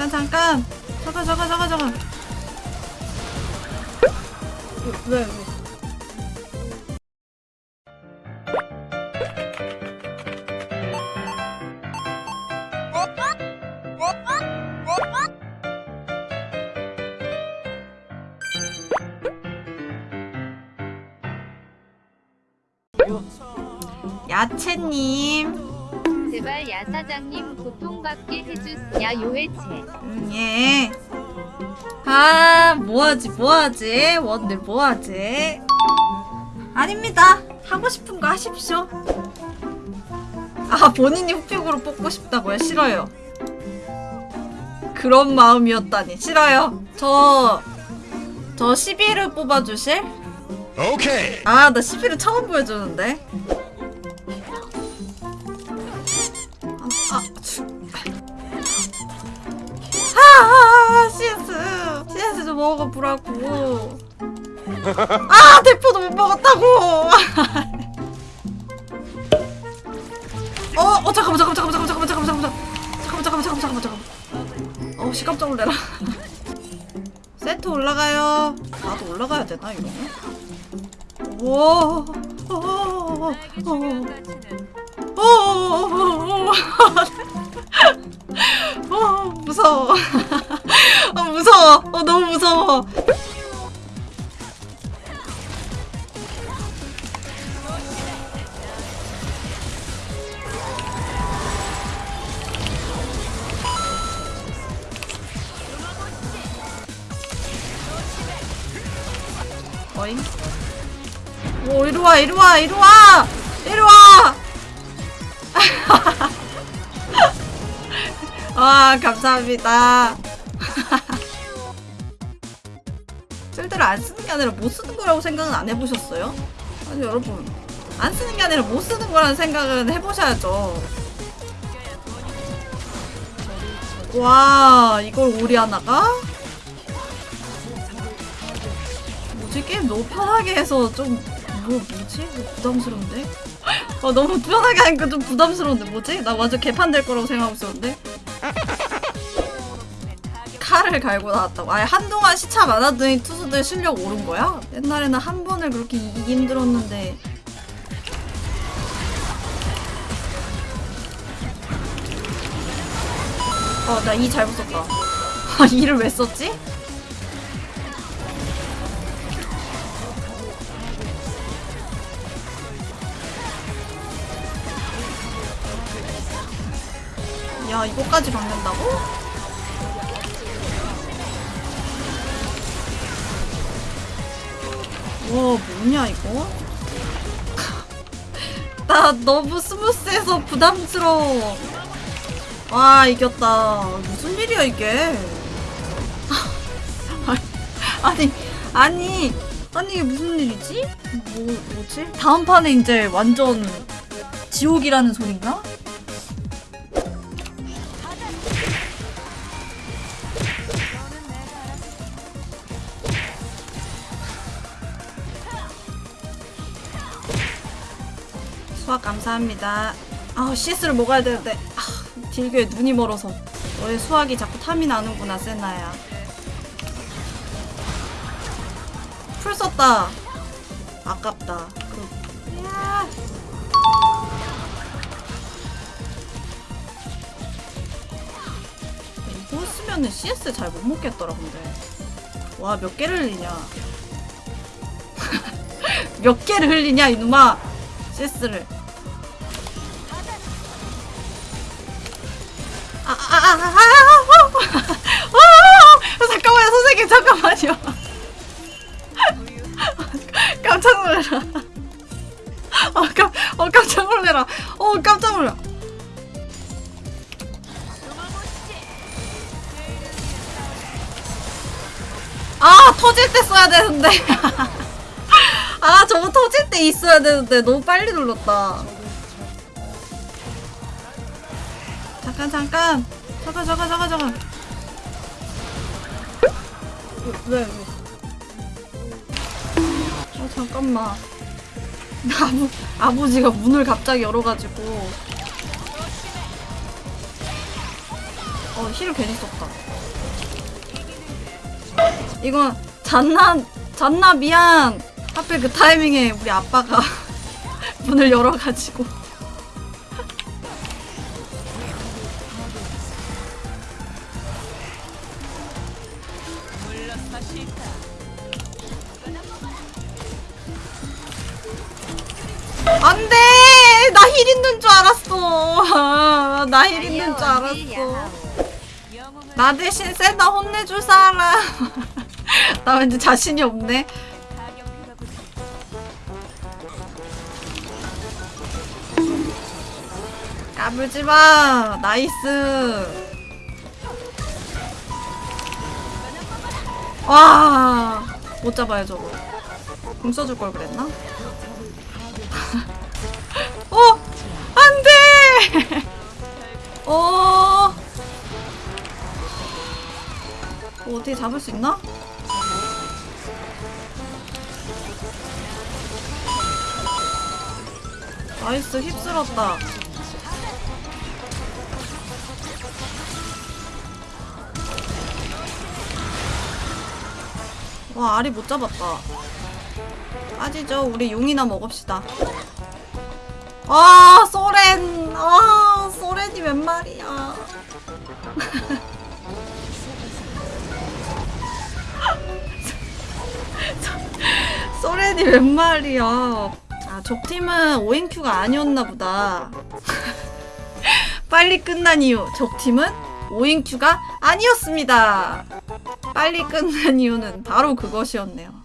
잠깐 잠깐. 잠깐 잠깐 잠깐 잠깐. 왜 왜? 야채님 제발 야 사장님 고통받게 해주야 요해체 음, 예. 아, 뭐하지, 뭐하지? 원들 뭐하지? 아닙니다. 하고 싶은 거 하십시오. 아, 본인이 흑백으로 뽑고 싶다고요? 싫어요. 그런 마음이었다니. 싫어요. 저, 저 11을 뽑아주실? 오케이. 아, 나 11을 처음 보여주는데. 좀 먹어보라고. 아, 대포도 못 먹었다고. 어, 어, 잠깐만, 잠깐만, 잠깐만, 잠깐만, 잠깐만, 잠깐만, 잠깐만, 잠깐만, 잠깐만, 잠깐만, 잠깐만. 어, 씨 깜짝 놀래라. 세트 올라가요. 나도 올라가야 되나 이러면? 오, 오, 오, 오, 오, 어, 무서워. 어, 무서워. 어, 너무 오, 이리 와, 이리 와, 이리 와! 와, 감사합니다. 안 쓰는 게 아니라 못 쓰는 거라고 생각은 안 해보셨어요? 아니, 여러분. 안 쓰는 게 아니라 못 쓰는 거라는 생각은 해보셔야죠. 와, 이걸 오리 하나가? 뭐지? 게임 너무 편하게 해서 좀, 뭐, 뭐지? 뭐 부담스러운데? 어, 너무 편하게 하니까 좀 부담스러운데, 뭐지? 나 완전 개판 될 거라고 생각하고 있었는데? 칼을 갈고 나왔다고. 아예 한동안 시차 많았더니 투수들 실력 오른 거야? 옛날에는 한 번을 그렇게 이기기 힘들었는데. 어, 나 이 잘못 썼다. 아, 이를 왜 썼지? 야, 이거까지 박는다고? 와, 뭐냐, 이거? 나 너무 스무스해서 부담스러워. 와, 이겼다. 무슨 일이야, 이게? 아니, 아니, 아니, 이게 무슨 일이지? 뭐, 뭐지? 다음 판에 이제 완전 지옥이라는 소린가? 수학 감사합니다. 아우 CS를 먹어야 되는데 아, 딜교에 눈이 멀어서 너의 수학이 자꾸 탐이 나는구나 세나야. 풀 썼다. 아깝다. 그... 야. 이거 쓰면은 CS 잘 못 먹겠더라 근데. 와 몇 개를 흘리냐. 몇 개를 흘리냐 이놈아. CS를. 아, 잠깐만요 선생님 잠깐만요 깜짝 놀래라 어, 깜, 어 깜짝 놀래라 어 깜짝 놀라 아 터질 때 써야 되는데 아 저거 터질 때 있어야 되는데 너무 빨리 눌렀다 잠깐 잠깐 잠깐 잠깐 잠깐 잠깐 왜 왜? 어 잠깐만 아버 아버지가 문을 갑자기 열어가지고 어, 힐을 괜히 썼다. 이건 잔나, 잔나 미안. 하필 그 타이밍에 우리 아빠가 문을 열어가지고. 안 돼! 나 heal 있는 줄 알았어. 나 heal 있는 줄 알았어. 나 대신 세다 혼내줄 사람. 나 왠지 자신이 없네. 까불지 마. 나이스. 와. 못 잡아요, 저거. 공 써줄 걸 그랬나? 어! 안 돼! 어. 어, 어떻게 잡을 수 있나? nice 휩쓸었다. 와 아리 못 잡았다. 빠지죠. 우리 용이나 먹읍시다. 아 서렌 아 서렌이 웬 말이야. 서렌이 웬 말이야. 아 적팀은 오인 queue가 아니었나 보다. 빨리 끝난 이유 적팀은 오인큐가 아니었습니다. 빨리 끝난 이유는 바로 그것이었네요.